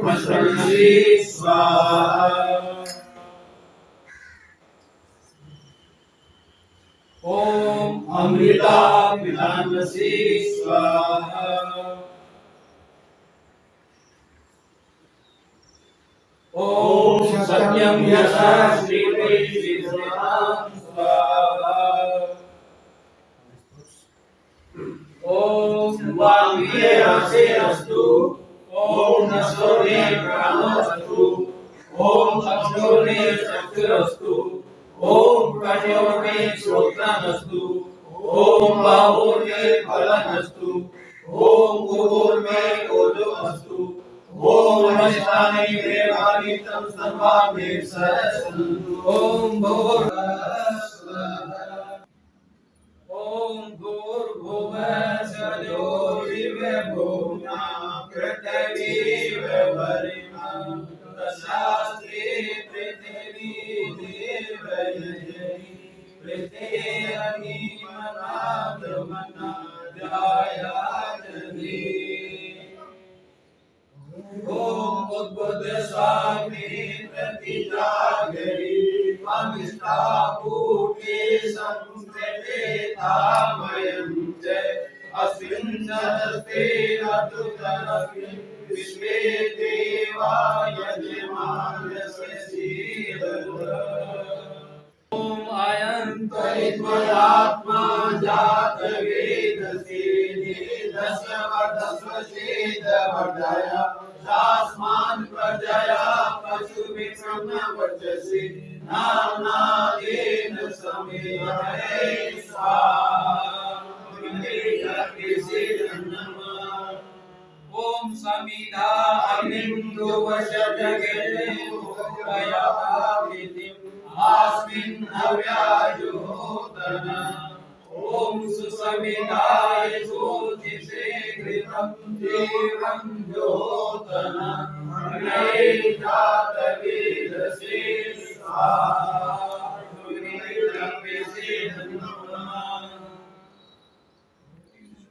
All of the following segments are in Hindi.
प्रसन्नसी स्वाहा ॐ अमृता पितामसी स्वाहा ॐ सत्यं यशः श्रीवैश्विनां स्वाहा ॐ वाङ्गे रसे अस्तु ॐ नश्वरे प्राणोऽस्तु ॐ चक्षुरे चक्षुरस्तु ॐ कर्णोर्मे श्रोत्रमस्तु। ॐ बाहुर्मे फलमस्तु। ॐ गुरुर्मे ओजोऽस्तु ॐ नष्टानि देवानि तं सर्वाणि सरसन्तु ॐ भूर्भुवः ॐ भूर्भुवः स्वजोरिवभूमा पृथिवीव वरिमं तशास्त्रे पृथिवी देवयजनि पृथेरनिमनाद्रमनाध्यायाजनि ॐ उद्बुद्ध स्वामी प्रतिजागरि अमिष्टाभूते संस्कृते तामयं च अस्मिन् सहस्ते अतुतरस्मिन् विश्वे देवा यजमानस्य ॐ अयं त्वरित्वरात्मा जातवेदसे दस्य वर्धस्व चेदवर्धय तास्मान् प्रजया पशुभिक्षमवर्चसि नाम्नादेन समेहरे स्वाहा ॐ समिधा अग्निन्दु वशजगेतिम् अस्मिन् हव्याजुहोतन ॐ सुसमिधाय ज्योतिषे घृतं देवं ज्योतन अग्नये स्वाहा।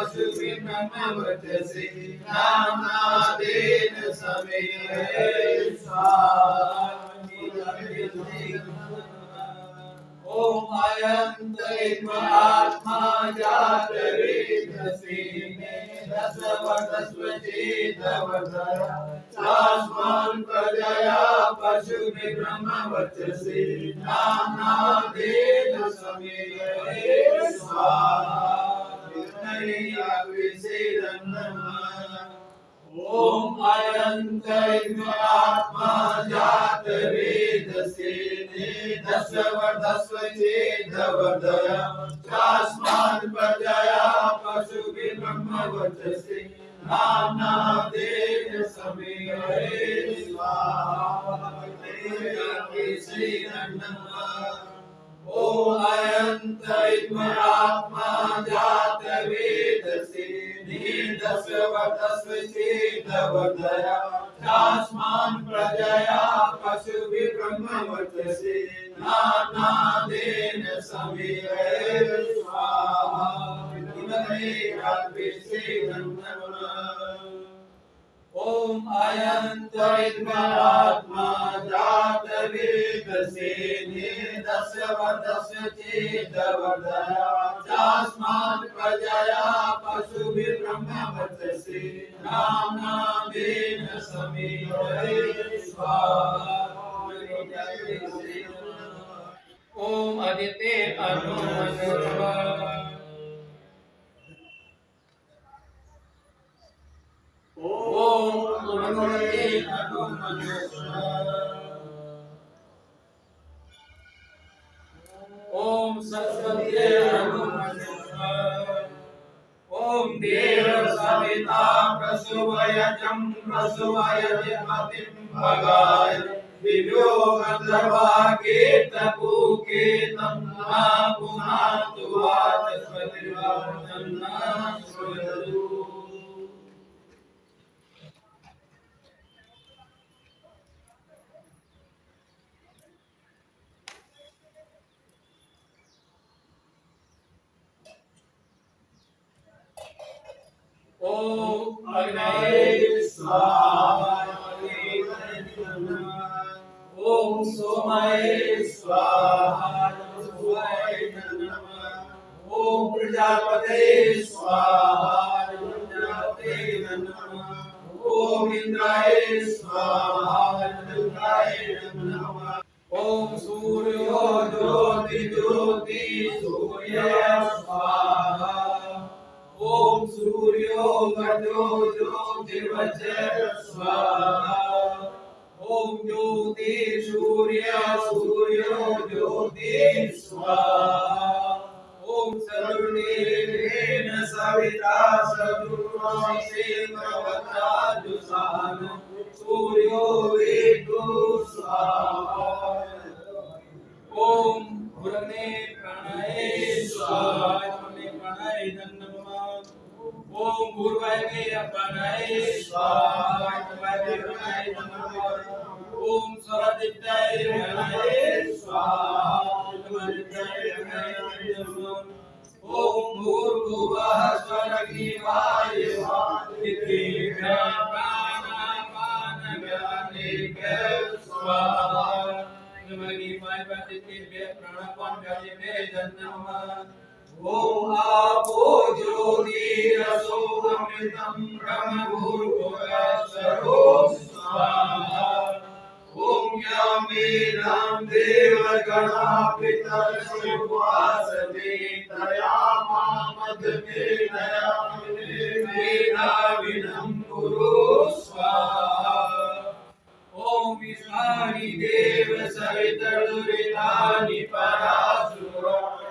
पशुभिन्नमवर्चसि नाम्नादेन समेहरे ॐ अयं दैत्मात्मा जातवेदसे दशवदस्व चेदवर्धय तास्मान् प्रजया पशुभिब्रह्मवर्चसि नाम्नादेन समेहरे स्वाहा ॐ अयं दैत्मात्मा जातवेदसे नेदस्य वर्धस्व चेदवर्धय तास्मान् प्रजया पशुभिब्रह्मवर्चसि नाम्नादेन समेहरे स्वाहा। ॐ अयं दैत्मात्मा जातवेदसे नेदस्य वर्धस्व चेदवर्धय तास्मान् प्रजया पशुभिब्रह्मवर्चसि नानादेन समेहरे स्वाहा। ॐ अयं त्वरित्महात्मा जातवेदसे नेदस्य वर्धस्य चेदवर्धय तास्मात् प्रजया पशुभिब्रह्मवर्चसि नाम्नादेन समेहरे स्वाहा ॐ अदिते अनुमनुष्वा प्रसुवयजं प्रसुवयजमतिं भगाय दिव्यो गन्धर्वाकेतपूके तं मा पुनातु वाचस्पतिर्वाचन्ना ओम अग्नये सोमाय स्वाहा ओम प्रजापते स्वाहा ओम इंद्राय स्वाहा ओम सूर्यो ज्योति ज्योति सूर्य स्वाहा। स्वाहा ज्योति सूर्य सूर्यो ज्योति स्वाहा ओम सर्वदेवेन सविता सदुर्वासेन्द्रवता जुषान सूर्यो वेदो स्वाहा ओम गुरने प्रणये स्वाहा प्रणय ओम गुरुवाय अपनाय स्वाहा गुरुवाय प्रणय नमः ओम स्वरदित्याय प्रणय स्वाहा ओम भूर्भुवः स्वरग्निवाय स्वाहा स्वाहा नमः प्राणापान गाये बे जन्म ओम आपो ज्योति रसो अमृतम ब्रह्म भूर्भुवस्वरो स्वाहा। ओम पितरसुवासते तया मामद्मेनया मेनाविनं कुरु स्वाहा ओम विष्णानि देव परासुर। वरुणानि विद्वान् यो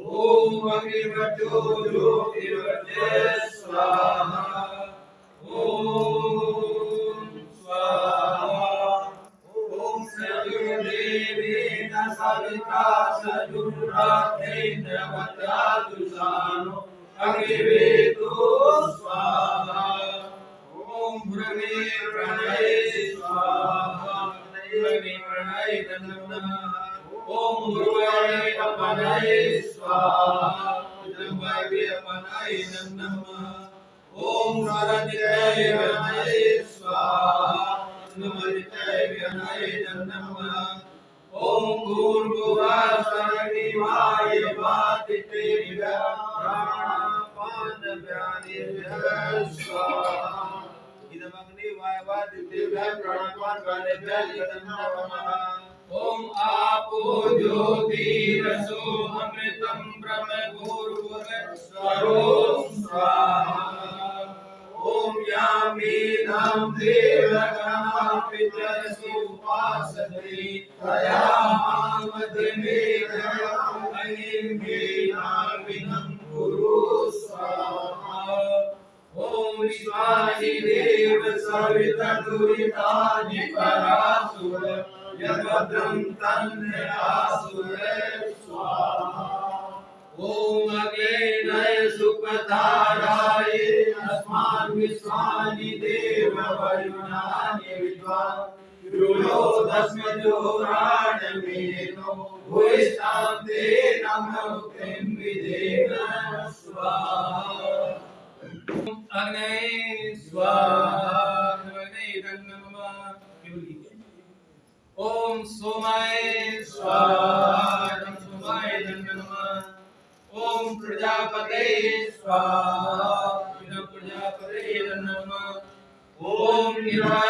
ओम अग्निवज्रो ज्योतिर्वज्र स्वाहा ओम स्वाहा ओम सजुर्देवेन सविता सजुर्रात्रेन्द्र वज्रादुषानो ओम आपो ज्योतिरसो अमृतं ब्रह्म भूर्भुवस्वरो स्वाहा ओम यामीनां देवगणापितरसु उपासते। तया मामद्मेनाविनं कुरु देव सवितदुरितानि परासुर यद्भद्रं तन्नयासुर स्वाहा ओम अग्नेय सुपताराय अस्मान् विश्वानि देव वरुणानि विद्वान् यो दस्म जोराणमेनो भूयिष्ठान्ते नमः किं स्वाहा अग्नये स्वाहा अग्नये नमः ओम सोमाय स्वाहा सोमाय नमः ओम प्रजापते स्वाहा प्रजापते नमः ओम निराय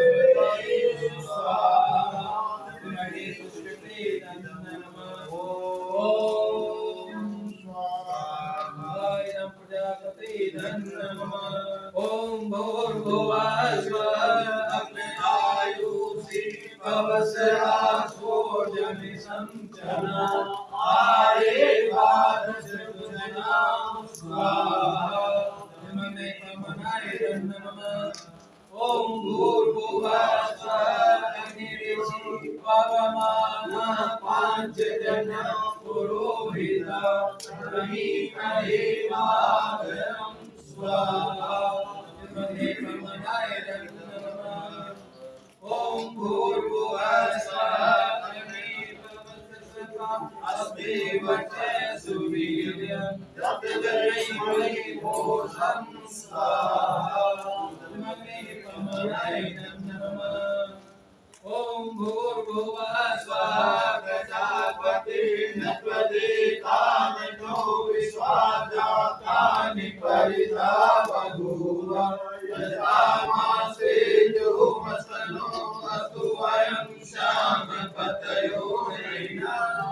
भूर्भुवः स्वः प्रजापते नत्वदेतानो विश्वाजातानि परिता बभूव यथामासे जोमसनो अस्तु वयं श्यामपतयो नैनां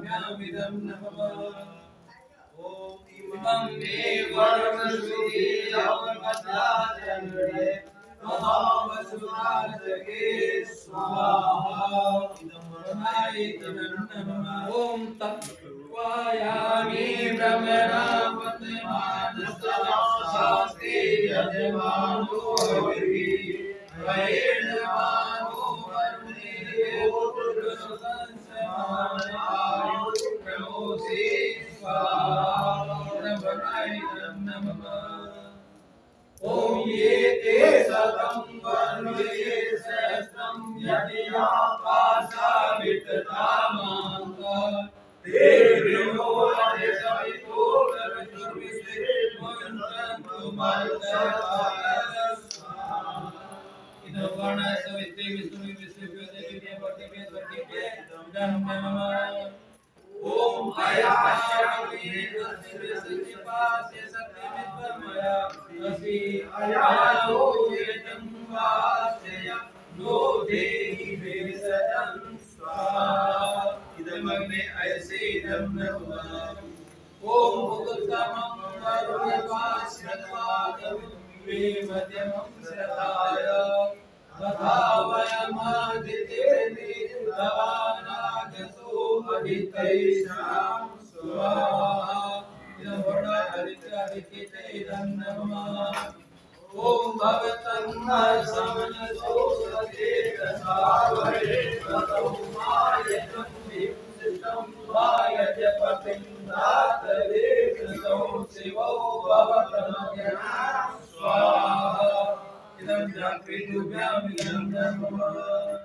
नमगिमनाभ्यामिदं नमः। ॐ इमं मे वरुणश्रुति अवमदाचन्द्रे। महावसुराजगे स्वाहा। ॐ तत्त्वायामि भ्रमणापद्मानस्ते यजमानो वैर्यमानो वरुणेयोर्संसमानायुर्प्रमोषे स्वाहा नमः ॐ ये ते सतं वर्णये सहस्रं यदिया पाशा विततामान्ता ते विमोहय सवितो रवितुर्विश्वे मुञ्चन्तु इदं वर्णसवित्रे विष्णुवे विश्वेभ्यो देवेभ्यो वर्तेभ्यो स्वर्गेभ्यो इदं नमः ॐ अयाशामि तस्य सत्यपास्य सत्यमित्वमया असि अयालो यतं वाचय नो देहि भेषजं स्वाहा इदमग्ने अयसेदं नमः ॐ भुगुत्तमं वरुणवास्यत्वादं मे मध्यमं श्रद्धाय तथा वयमादितेति तवानागसो अदितैषां स्वाहा इदं वर्ण आदित्य आदित्ये इदं नमः ॐ भवतं समनसो सचेतसावरे ततो मायतं विशिष्टं वायजपतिं दातवे कृतौ शिवो भवतमज्ञा स्वाहा इदं जागृतुभ्यां इदं नमः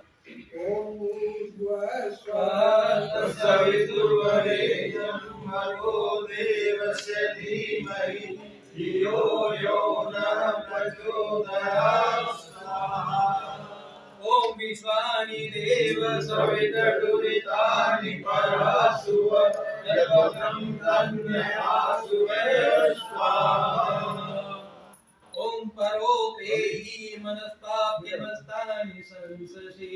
सवितुर्वरेण्यं भगो देवस्य धीमहि धियो यो नः प्रचोदयात् ॐ विश्वानि देव सवितर्दुरितानि परासुव जगतं तन्मयासुवे स्वाहा ॐ परोपेहि मनस्ताभ्यमस्तानि संससि।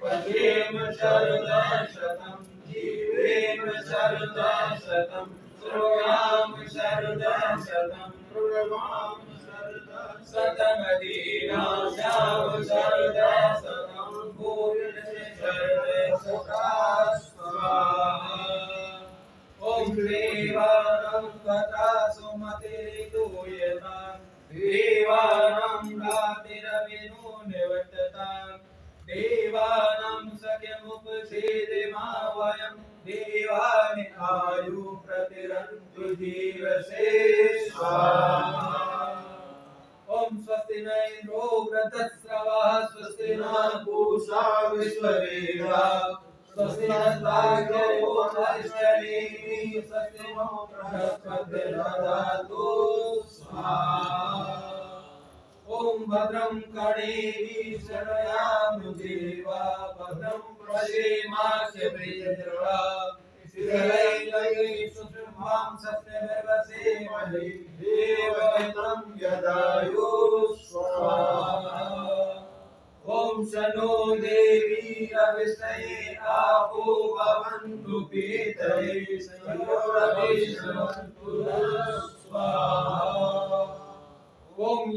पुरुषाशक्तिमुचे पदेम शरदशतं जीवेम शरदशतं श्रूयाम शरदशतं प्रणमाम शतमदीनाश्याम शरदशतं भूयसे शरदशता स्वाहा। ॐ देवानं तथा सुमतिरितूयतां देवानां रातिरविनो निवर्ततां। देवानां सख्यमुपसेदिमा वयं देवानि आयु प्रतिरन्तु जीवसे ॐ स्वस्ति न इन्द्रो वृद्धस्रवः स्वस्ति न पूषा विश्ववेदा। स्वस्ति नस्ताग्र्यो स्वस्ति नो बृहस्पतिर्दधातु स्वाहा। ॐ भद्रं कर्णेभिः शरयामि देवा भद्रं सुषुम्भां सत्यनिर्वसेमहि देवमित्रं स्वाहा। ॐ शनो देवी रविषये आपो भवन्तु पीतये संयोरविष्णवन्तु स्वाहा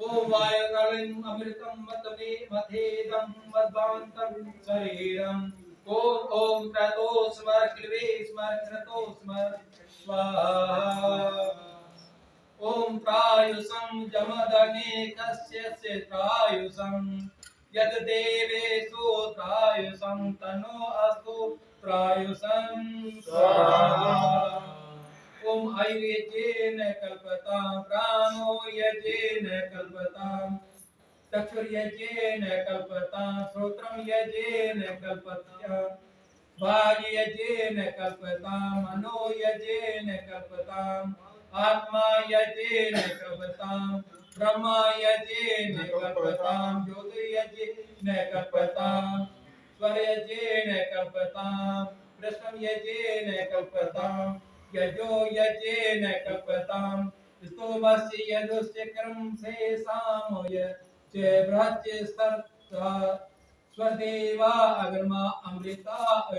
ॐ वायुकालिम् अमृतं मत मे मद्वान्तं शरीरम्। स्मर क्लिवे स्मर क्रतो स्मर स्वाहा। देवेषु तनो अस्तु प्रायुषं चक्षुर्यजेन कल्पतां श्रोत्रं यजेन कल्पतां वाग्यजेन कल्पतां, मनो यजेन कल्पताम् आत्मा यजेन कल्पतां, ब्रह्मा यजेन कल्पतां ज्योतिर्यजेन कल्पतां स्वरयजेन कल्पतां कृष्णं यजेन कल्पतां, यजो यजेन कल्पतां, स्तोमस्य यदुश्चक्रं से सामय अमृता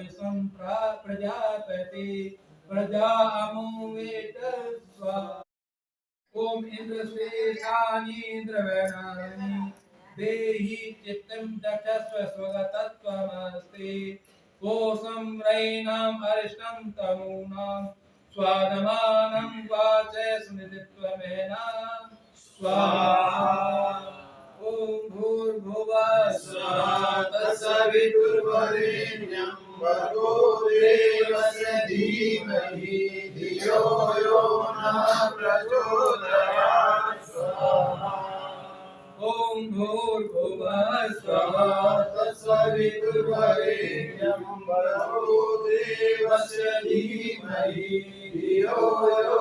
प्रजापति। प्रजा अमुवेत स्वा। ॐ इन्द्रश्रेषानीन्द्रवर्णानि देहि चित्तं दक्षस्व स्वगतत्वमस्ति। कोशं रैणाम् अरिष्टं तनूनां स्वादमानं वाच स्मृतित्वमेना स्वाहा। ॐ भूर्भुवः स्वः तत्सवितुर्वरेण्यं भर्गो देवस्य धीमहि धियो यो नः प्रचोदयात्। स्वाहा ॐ भूर्भुवः स्वाहा तत्सवितुर्वरेण्यं भर्गो देवस्य धीमहि धियो यो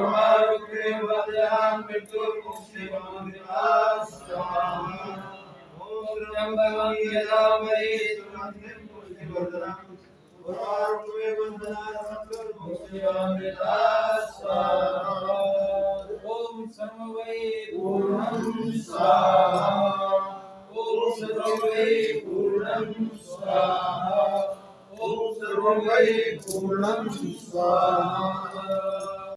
उर्वारुक्मे वन्दनात् मृत्युर्मुक्षेमामृतात् स्वाहा ॐ त्र्यम्बकं यजामहे सुगन्धिं पुष्टिवर्धनम् ॐ सर्वै पूर्णं स्वाहा ॐ सर्वै पूर्णं स्वाहा